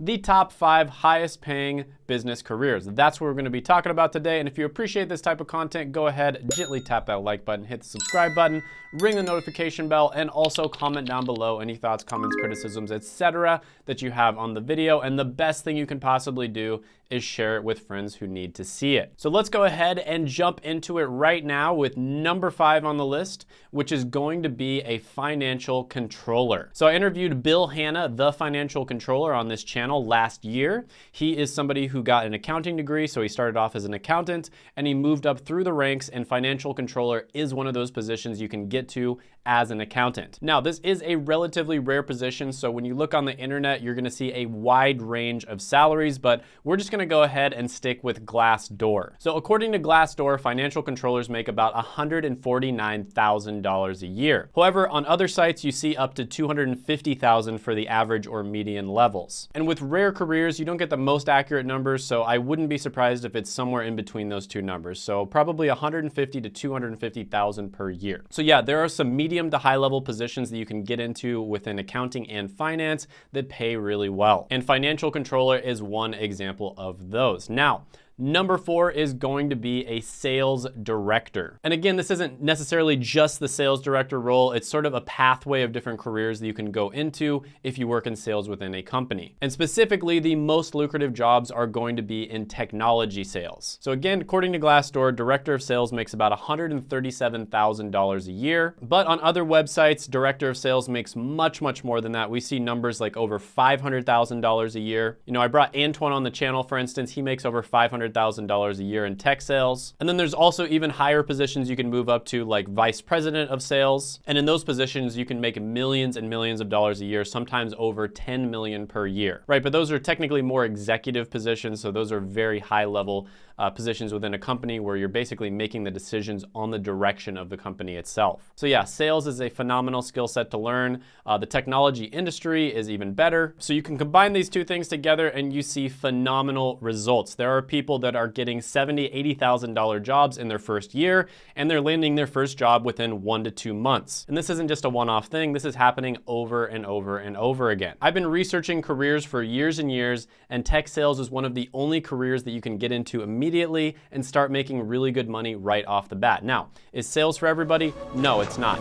the top five highest paying business careers. That's what we're gonna be talking about today. And if you appreciate this type of content, go ahead, gently tap that like button, hit the subscribe button, ring the notification bell, and also comment down below any thoughts, comments, criticisms, etc. that you have on the video. And the best thing you can possibly do is share it with friends who need to see it. So let's go ahead and jump into it right now with number five on the list, which is going to be a financial controller. So I interviewed Bill Hanna, the financial controller on this channel last year. He is somebody who got an accounting degree, so he started off as an accountant and he moved up through the ranks and financial controller is one of those positions you can get to as an accountant. Now, this is a relatively rare position, so when you look on the internet, you're gonna see a wide range of salaries, but we're just gonna go ahead and stick with Glassdoor. So according to Glassdoor, financial controllers make about $149,000 a year. However, on other sites, you see up to 250,000 dollars for the average or median levels. And with rare careers, you don't get the most accurate numbers, so I wouldn't be surprised if it's somewhere in between those two numbers. So probably 150 to 250,000 per year. So yeah, there are some medium medium to high level positions that you can get into within accounting and finance that pay really well. And financial controller is one example of those. Now, Number four is going to be a sales director. And again, this isn't necessarily just the sales director role. It's sort of a pathway of different careers that you can go into if you work in sales within a company. And specifically, the most lucrative jobs are going to be in technology sales. So again, according to Glassdoor, director of sales makes about $137,000 a year. But on other websites, director of sales makes much, much more than that. We see numbers like over $500,000 a year. You know, I brought Antoine on the channel, for instance, he makes over 500 $100,000 a year in tech sales. And then there's also even higher positions you can move up to like vice president of sales. And in those positions, you can make millions and millions of dollars a year, sometimes over 10 million per year, right? But those are technically more executive positions. So those are very high level uh, positions within a company where you're basically making the decisions on the direction of the company itself. So yeah, sales is a phenomenal skill set to learn. Uh, the technology industry is even better. So you can combine these two things together and you see phenomenal results. There are people that are getting $70,000, $80,000 jobs in their first year, and they're landing their first job within one to two months. And this isn't just a one-off thing, this is happening over and over and over again. I've been researching careers for years and years, and tech sales is one of the only careers that you can get into immediately and start making really good money right off the bat. Now, is sales for everybody? No, it's not.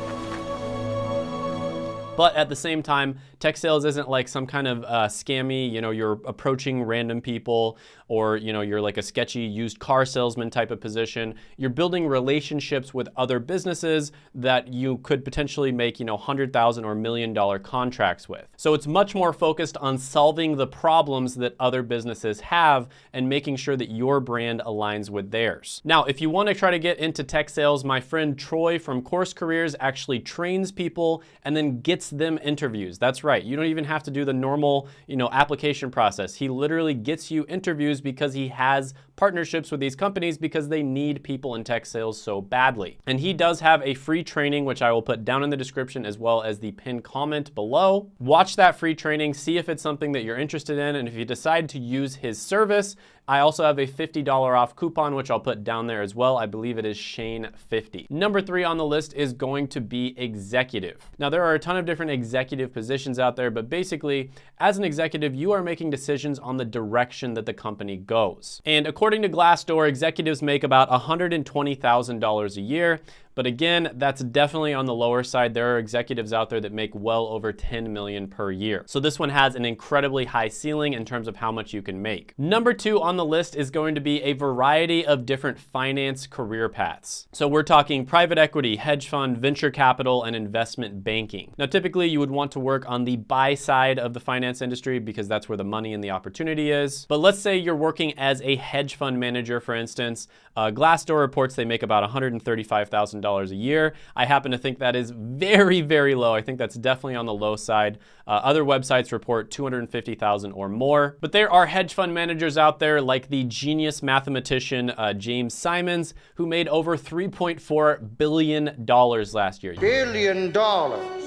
But at the same time, tech sales isn't like some kind of uh, scammy, you know, you're approaching random people or, you know, you're like a sketchy used car salesman type of position. You're building relationships with other businesses that you could potentially make, you know, 100,000 or million dollar contracts with. So it's much more focused on solving the problems that other businesses have and making sure that your brand aligns with theirs. Now, if you want to try to get into tech sales, my friend Troy from Course Careers actually trains people and then gets them interviews. That's right. You don't even have to do the normal, you know, application process. He literally gets you interviews because he has partnerships with these companies because they need people in tech sales so badly. And he does have a free training, which I will put down in the description as well as the pinned comment below. Watch that free training, see if it's something that you're interested in. And if you decide to use his service, I also have a $50 off coupon, which I'll put down there as well. I believe it is Shane50. Number three on the list is going to be executive. Now, there are a ton of different executive positions out there, but basically, as an executive, you are making decisions on the direction that the company goes. And according to Glassdoor, executives make about $120,000 a year, but again, that's definitely on the lower side. There are executives out there that make well over 10 million per year. So this one has an incredibly high ceiling in terms of how much you can make. Number two on the list is going to be a variety of different finance career paths. So we're talking private equity, hedge fund, venture capital, and investment banking. Now, typically you would want to work on the buy side of the finance industry because that's where the money and the opportunity is. But let's say you're working as a hedge fund manager, for instance. Uh, Glassdoor reports they make about $135,000 $1,000 a year. I happen to think that is very, very low. I think that's definitely on the low side. Uh, other websites report 250,000 or more. But there are hedge fund managers out there like the genius mathematician uh, James Simons, who made over $3.4 billion last year. Billion dollars.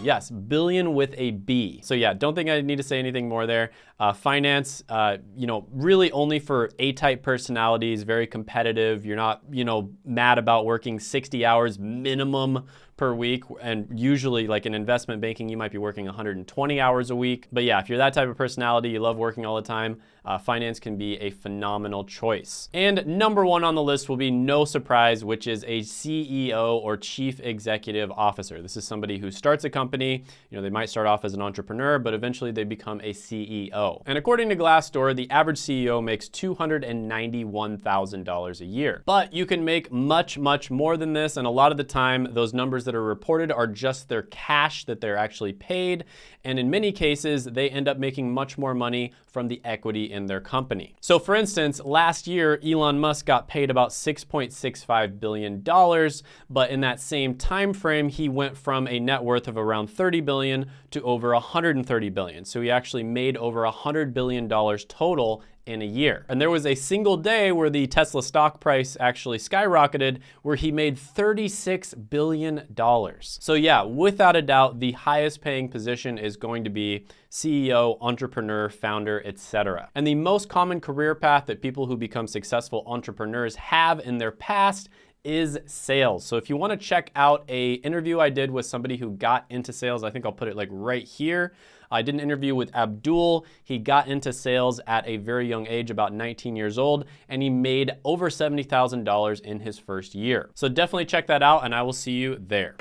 Yes, billion with a B. So yeah, don't think I need to say anything more there. Uh, finance, uh, you know, really only for A-type personalities, very competitive. You're not, you know, mad about working 60 hours minimum per week. And usually, like in investment banking, you might be working 120 hours a week. But yeah, if you're that type of personality, you love working all the time, uh, finance can be a phenomenal choice. And number one on the list will be no surprise, which is a CEO or chief executive officer. This is somebody who starts a company. You know, they might start off as an entrepreneur, but eventually they become a CEO. And according to Glassdoor, the average CEO makes $291,000 a year. But you can make much, much more than this. And a lot of the time, those numbers that are reported are just their cash that they're actually paid. And in many cases, they end up making much more money from the equity in their company. So for instance, last year, Elon Musk got paid about $6.65 billion, but in that same time frame, he went from a net worth of around 30 billion to over 130 billion. So he actually made over 100 billion dollars total in a year. And there was a single day where the Tesla stock price actually skyrocketed where he made $36 billion. So yeah, without a doubt, the highest paying position is going to be CEO, entrepreneur, founder, etc. And the most common career path that people who become successful entrepreneurs have in their past is sales. So if you want to check out a interview I did with somebody who got into sales, I think I'll put it like right here. I did an interview with Abdul. He got into sales at a very young age, about 19 years old, and he made over $70,000 in his first year. So definitely check that out and I will see you there.